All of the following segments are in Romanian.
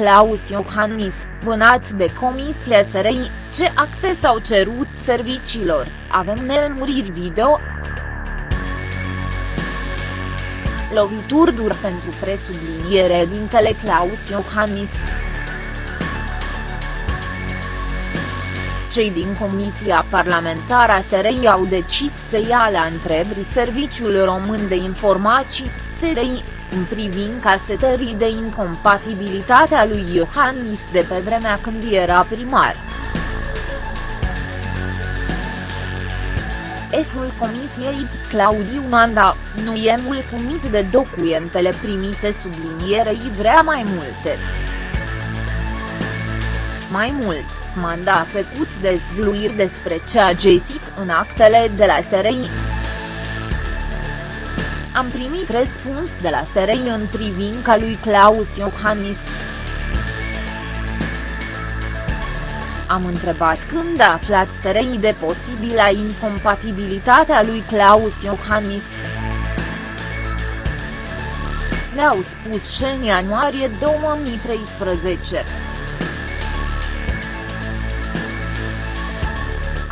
Claus Iohannis, vânat de Comisia SRI, ce acte s-au cerut serviciilor, avem nelmuriri video. Lovituri dur pentru presubliniere dintele Claus Iohannis. Cei din Comisia Parlamentară a SRI au decis să ia la întrebări Serviciul Român de Informații, SRI, în privința setării de incompatibilitate a lui Iohannis de pe vremea când era primar. Eful Comisiei, Claudiu Manda, nu e mulțumit de documentele primite sublinierei vrea mai multe. Mai mult, Manda a făcut dezvluiri despre ce a găsit în actele de la SRI. Am primit răspuns de la SRI în privința lui Claus Iohannis. Am întrebat când a aflat SRI de posibila incompatibilitate a lui Claus Iohannis. Ne-au spus ce în ianuarie 2013.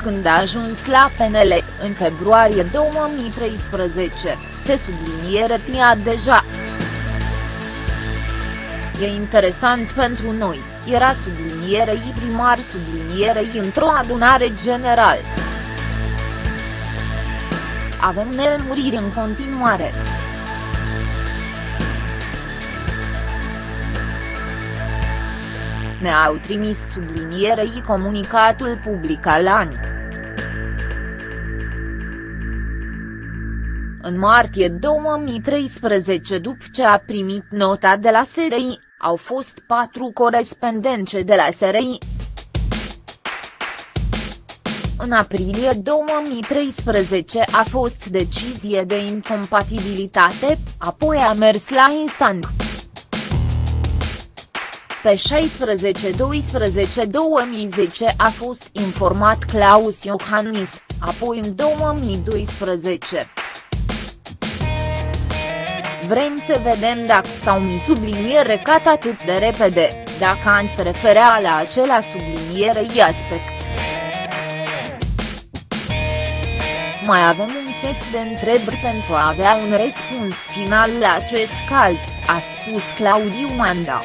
Când a ajuns la PNL, în februarie 2013, se subliniere tia deja. E interesant pentru noi, era sublinierei primar sublinierei într-o adunare generală. Avem nelmuriri în continuare. Ne-au trimis sublinierei comunicatul public al ani. În martie 2013 după ce a primit nota de la SRI, au fost patru corespondențe de la SRI. În aprilie 2013 a fost decizie de incompatibilitate, apoi a mers la instant. Pe 16-12-2010 a fost informat Claus Iohannis, apoi în 2012. Vrem să vedem dacă s-au mi subliniere cat atât de repede, dacă an se referea la acela sublinierei aspect. Mai avem un set de întrebări pentru a avea un răspuns final la acest caz, a spus Claudiu Manda.